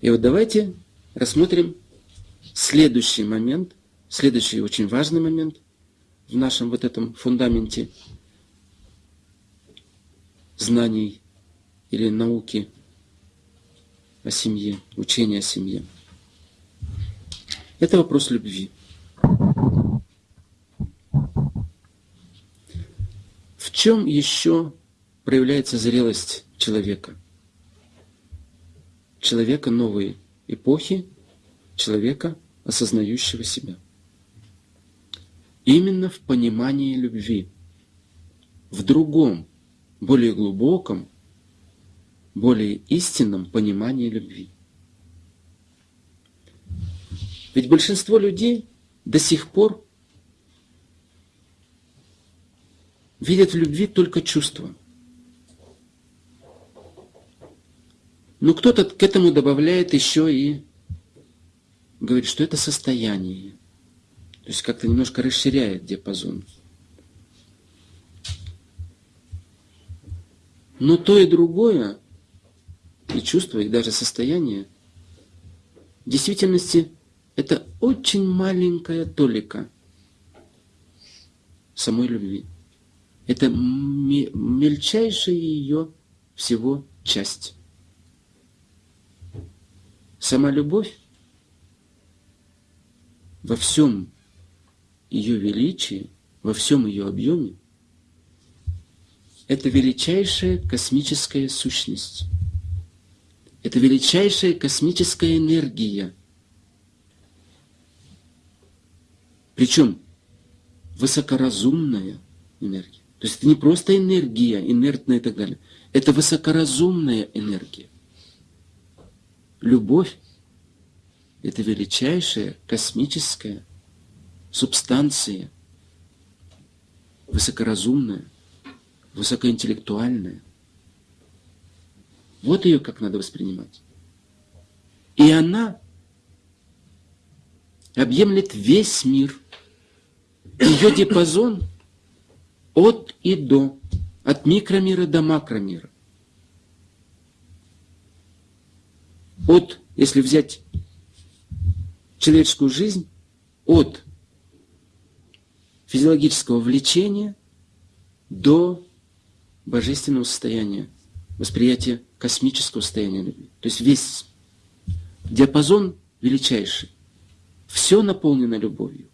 И вот давайте рассмотрим следующий момент, следующий очень важный момент в нашем вот этом фундаменте знаний или науки о семье, учения о семье. Это вопрос любви. В чем еще проявляется зрелость человека? Человека новой эпохи, человека, осознающего себя. Именно в понимании любви, в другом, более глубоком, более истинном понимании любви. Ведь большинство людей до сих пор видят в любви только чувства. Но кто-то к этому добавляет еще и говорит, что это состояние. То есть как-то немножко расширяет диапазон. Но то и другое, и чувство, и даже состояние, в действительности это очень маленькая толика самой любви. Это мельчайшая ее всего часть. Сама любовь во всем ее величии, во всем ее объеме, это величайшая космическая сущность. Это величайшая космическая энергия. Причем высокоразумная энергия. То есть это не просто энергия, инертная и так далее. Это высокоразумная энергия. Любовь – это величайшая космическая субстанция, высокоразумная, высокоинтеллектуальная. Вот ее как надо воспринимать. И она объемлет весь мир. Ее диапазон от и до, от микромира до макромира. От, если взять человеческую жизнь, от физиологического влечения до божественного состояния, восприятия космического состояния любви. То есть весь диапазон величайший. Все наполнено любовью.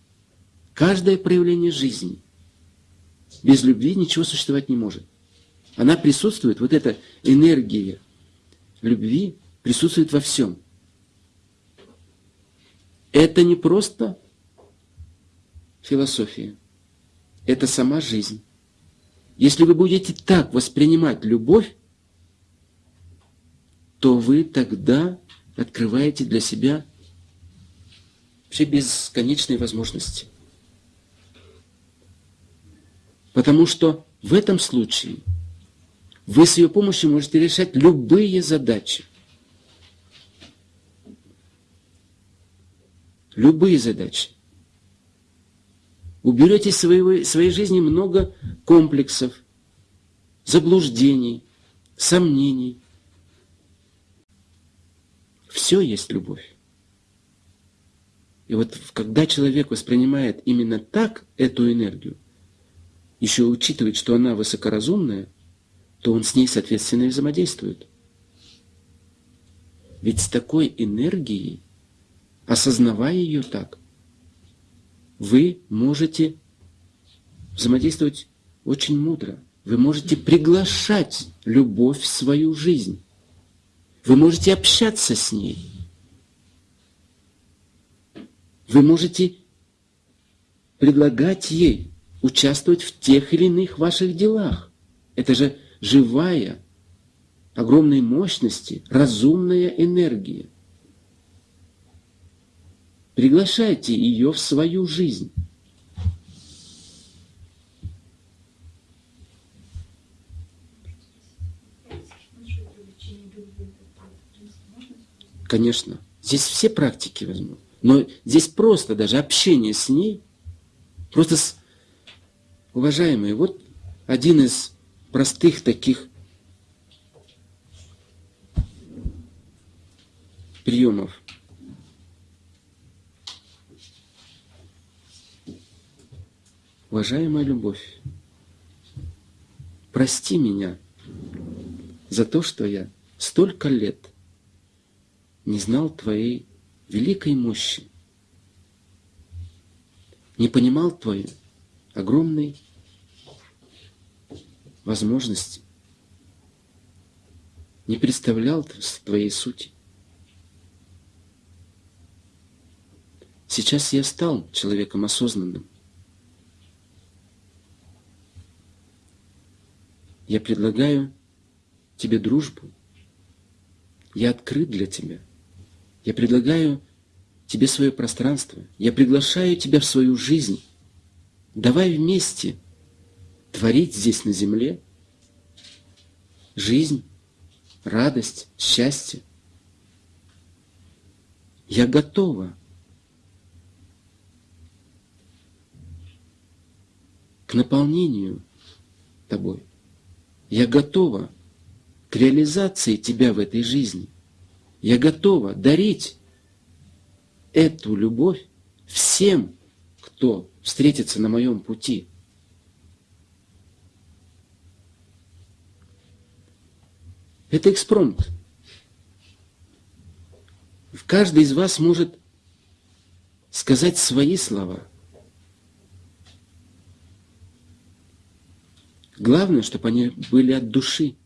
Каждое проявление жизни. Без любви ничего существовать не может. Она присутствует, вот эта энергия любви присутствует во всем. Это не просто философия. Это сама жизнь. Если вы будете так воспринимать любовь, то вы тогда открываете для себя все бесконечные возможности. Потому что в этом случае вы с ее помощью можете решать любые задачи. Любые задачи. Уберете из своей, своей жизни много комплексов, заблуждений, сомнений. Все есть любовь. И вот когда человек воспринимает именно так эту энергию, еще учитывает, что она высокоразумная, то он с ней, соответственно, и взаимодействует. Ведь с такой энергией, осознавая ее так, вы можете взаимодействовать очень мудро. Вы можете приглашать любовь в свою жизнь. Вы можете общаться с ней. Вы можете предлагать ей участвовать в тех или иных ваших делах. Это же живая, огромной мощности, разумная энергия. Приглашайте ее в свою жизнь. Конечно. Здесь все практики возьмут. Но здесь просто даже общение с ней, просто с... Уважаемые, вот один из простых таких приемов. Уважаемая любовь, прости меня за то, что я столько лет не знал Твоей великой мощи, не понимал Твоей огромной возможности, не представлял Твоей сути. Сейчас я стал человеком осознанным. Я предлагаю тебе дружбу. Я открыт для тебя. Я предлагаю тебе свое пространство. Я приглашаю тебя в свою жизнь. Давай вместе творить здесь на земле жизнь, радость, счастье. Я готова к наполнению тобой. Я готова к реализации тебя в этой жизни. Я готова дарить эту любовь всем, кто встретится на моем пути. Это экспромт. Каждый из вас может сказать свои слова. Главное, чтобы они были от души.